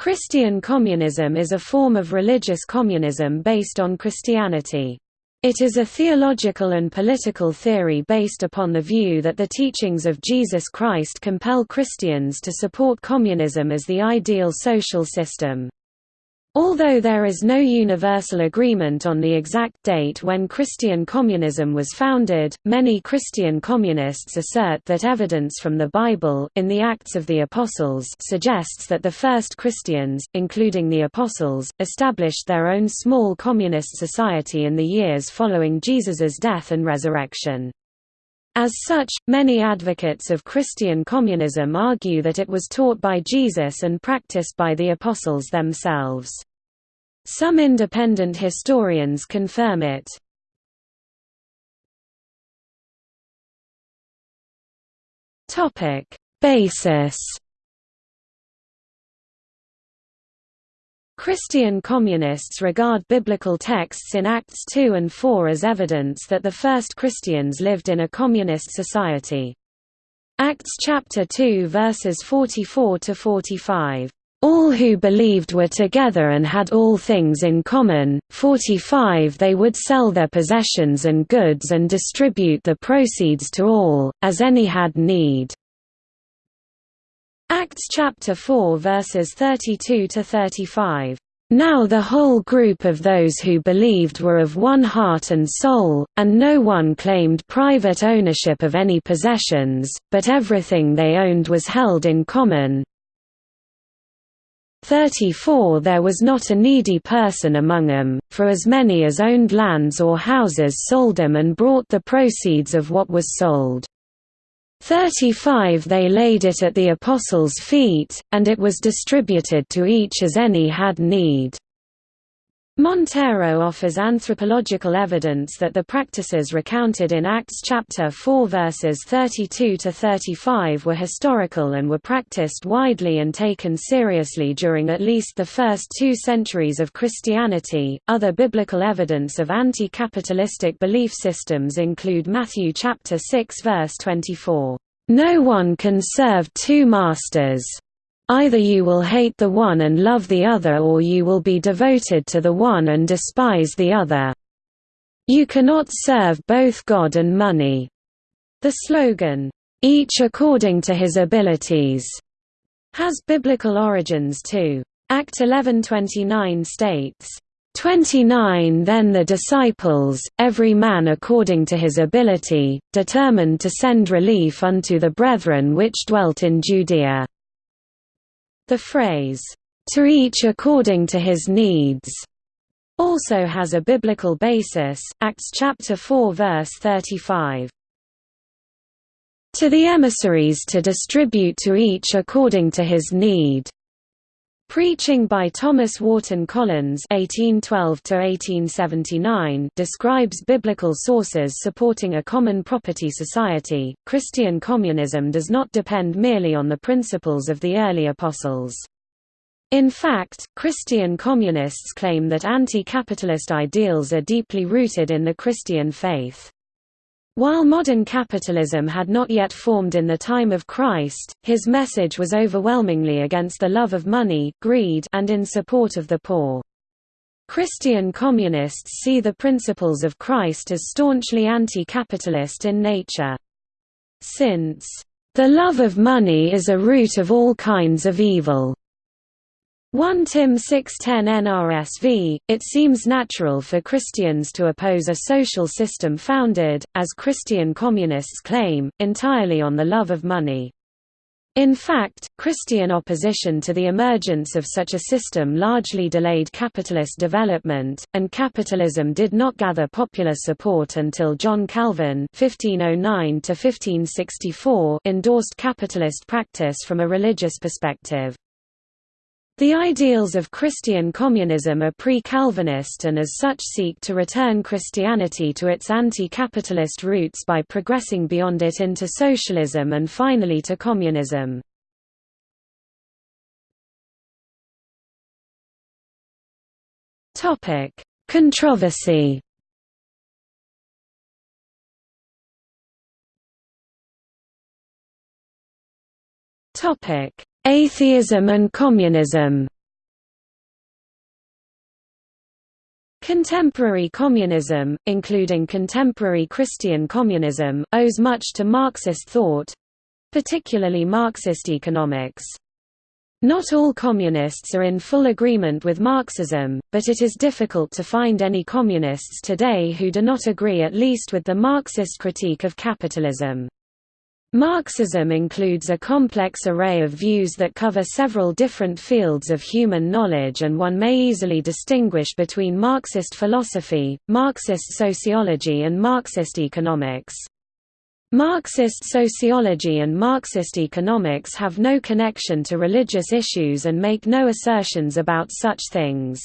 Christian communism is a form of religious communism based on Christianity. It is a theological and political theory based upon the view that the teachings of Jesus Christ compel Christians to support communism as the ideal social system. Although there is no universal agreement on the exact date when Christian communism was founded, many Christian communists assert that evidence from the Bible, in the Acts of the Apostles suggests that the first Christians, including the Apostles, established their own small communist society in the years following Jesus's death and resurrection. As such, many advocates of Christian communism argue that it was taught by Jesus and practiced by the apostles themselves. Some independent historians confirm it. Basis Christian communists regard biblical texts in Acts 2 and 4 as evidence that the first Christians lived in a communist society. Acts chapter 2 verses 44 to 45 all who believed were together and had all things in common. 45 They would sell their possessions and goods and distribute the proceeds to all, as any had need. Acts chapter 4 verses 32 to 35. Now the whole group of those who believed were of one heart and soul, and no one claimed private ownership of any possessions, but everything they owned was held in common. 34 There was not a needy person among them, for as many as owned lands or houses sold them and brought the proceeds of what was sold. 35 They laid it at the apostles' feet, and it was distributed to each as any had need. Montero offers anthropological evidence that the practices recounted in Acts chapter 4 verses 32 to 35 were historical and were practiced widely and taken seriously during at least the first 2 centuries of Christianity. Other biblical evidence of anti-capitalistic belief systems include Matthew chapter 6 verse 24, "No one can serve two masters." Either you will hate the one and love the other or you will be devoted to the one and despise the other. You cannot serve both God and money. The slogan, each according to his abilities, has biblical origins too. Act 11:29 states, 29 Then the disciples, every man according to his ability, determined to send relief unto the brethren which dwelt in Judea. The phrase, "...to each according to his needs," also has a biblical basis, Acts chapter 4 verse 35. To the emissaries to distribute to each according to his need. Preaching by Thomas Wharton Collins (1812–1879) describes biblical sources supporting a common property society. Christian communism does not depend merely on the principles of the early apostles. In fact, Christian communists claim that anti-capitalist ideals are deeply rooted in the Christian faith. While modern capitalism had not yet formed in the time of Christ, his message was overwhelmingly against the love of money, greed and in support of the poor. Christian communists see the principles of Christ as staunchly anti-capitalist in nature. Since, "...the love of money is a root of all kinds of evil," 1 Tim 6:10 NRSV, it seems natural for Christians to oppose a social system founded, as Christian communists claim, entirely on the love of money. In fact, Christian opposition to the emergence of such a system largely delayed capitalist development, and capitalism did not gather popular support until John Calvin (1509–1564) endorsed capitalist practice from a religious perspective. The ideals of Christian communism are pre-Calvinist and as such seek to return Christianity to its anti-capitalist roots by progressing beyond it into socialism and finally to communism. Controversy Topic Atheism and communism Contemporary communism, including contemporary Christian communism, owes much to Marxist thought—particularly Marxist economics. Not all communists are in full agreement with Marxism, but it is difficult to find any communists today who do not agree at least with the Marxist critique of capitalism. Marxism includes a complex array of views that cover several different fields of human knowledge and one may easily distinguish between Marxist philosophy, Marxist sociology and Marxist economics. Marxist sociology and Marxist economics have no connection to religious issues and make no assertions about such things.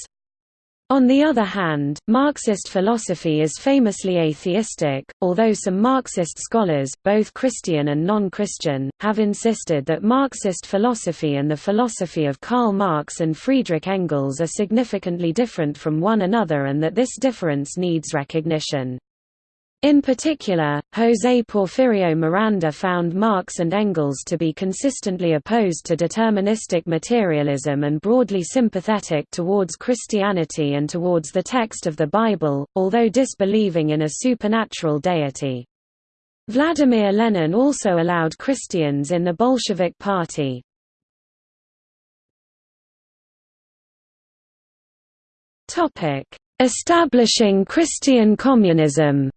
On the other hand, Marxist philosophy is famously atheistic, although some Marxist scholars, both Christian and non-Christian, have insisted that Marxist philosophy and the philosophy of Karl Marx and Friedrich Engels are significantly different from one another and that this difference needs recognition. In particular, José Porfirio Miranda found Marx and Engels to be consistently opposed to deterministic materialism and broadly sympathetic towards Christianity and towards the text of the Bible, although disbelieving in a supernatural deity. Vladimir Lenin also allowed Christians in the Bolshevik Party. Establishing Christian communism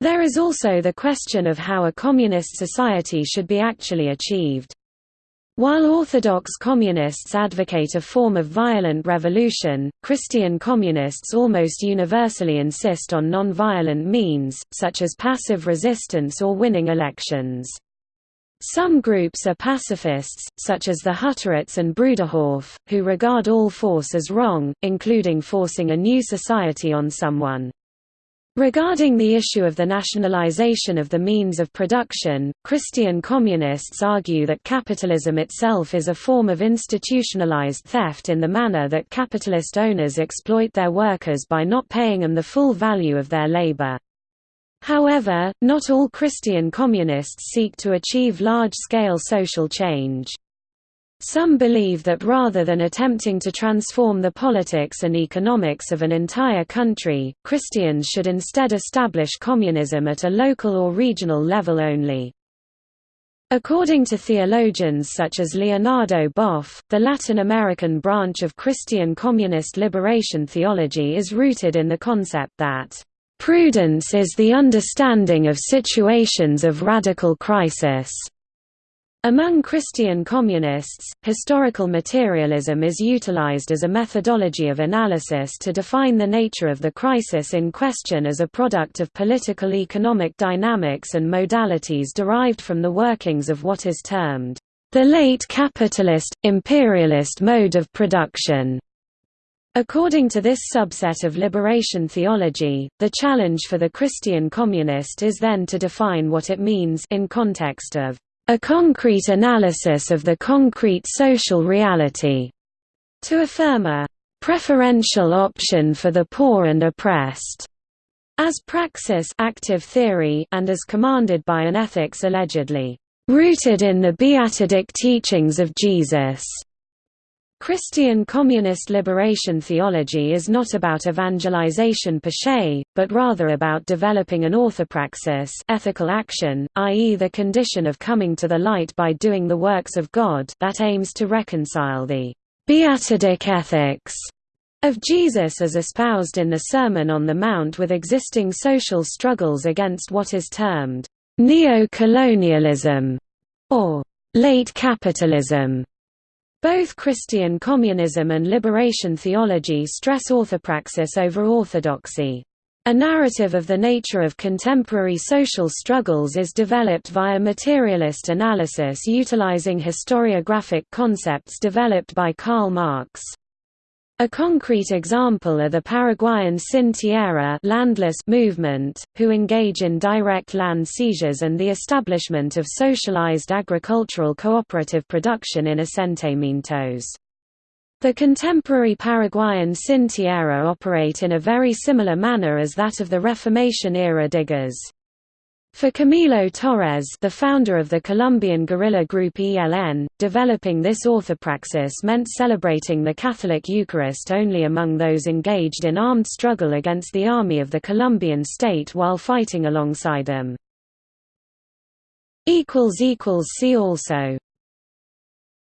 There is also the question of how a communist society should be actually achieved. While Orthodox communists advocate a form of violent revolution, Christian communists almost universally insist on non-violent means, such as passive resistance or winning elections. Some groups are pacifists, such as the Hutterites and Bruderhof, who regard all force as wrong, including forcing a new society on someone. Regarding the issue of the nationalization of the means of production, Christian communists argue that capitalism itself is a form of institutionalized theft in the manner that capitalist owners exploit their workers by not paying them the full value of their labor. However, not all Christian communists seek to achieve large-scale social change. Some believe that rather than attempting to transform the politics and economics of an entire country, Christians should instead establish communism at a local or regional level only. According to theologians such as Leonardo Boff, the Latin American branch of Christian communist liberation theology is rooted in the concept that, "...prudence is the understanding of situations of radical crisis." Among Christian communists, historical materialism is utilized as a methodology of analysis to define the nature of the crisis in question as a product of political economic dynamics and modalities derived from the workings of what is termed the late capitalist, imperialist mode of production. According to this subset of liberation theology, the challenge for the Christian communist is then to define what it means in context of a concrete analysis of the concrete social reality, to affirm a preferential option for the poor and oppressed, as praxis active theory and as commanded by an ethics allegedly rooted in the beatidic teachings of Jesus. Christian communist liberation theology is not about evangelization per se, but rather about developing an orthopraxis ethical action, i.e. the condition of coming to the light by doing the works of God that aims to reconcile the beatidic ethics of Jesus as espoused in the Sermon on the Mount with existing social struggles against what is termed neo-colonialism or late capitalism. Both Christian communism and liberation theology stress orthopraxis over orthodoxy. A narrative of the nature of contemporary social struggles is developed via materialist analysis utilizing historiographic concepts developed by Karl Marx. A concrete example are the Paraguayan Sin Tierra landless movement, who engage in direct land seizures and the establishment of socialized agricultural cooperative production in asentamientos. The contemporary Paraguayan Sin Tierra operate in a very similar manner as that of the Reformation-era diggers. For Camilo Torres the founder of the Colombian guerrilla group ELN, developing this orthopraxis meant celebrating the Catholic Eucharist only among those engaged in armed struggle against the army of the Colombian state while fighting alongside them. See also